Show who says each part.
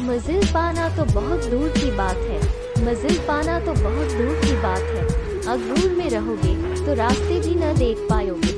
Speaker 1: मंजिल पाना तो बहुत दूर की बात है। मंजिल पाना तो बहुत दूर की बात है। अगर में रहोगे तो रास्ते भी न देख पाओगे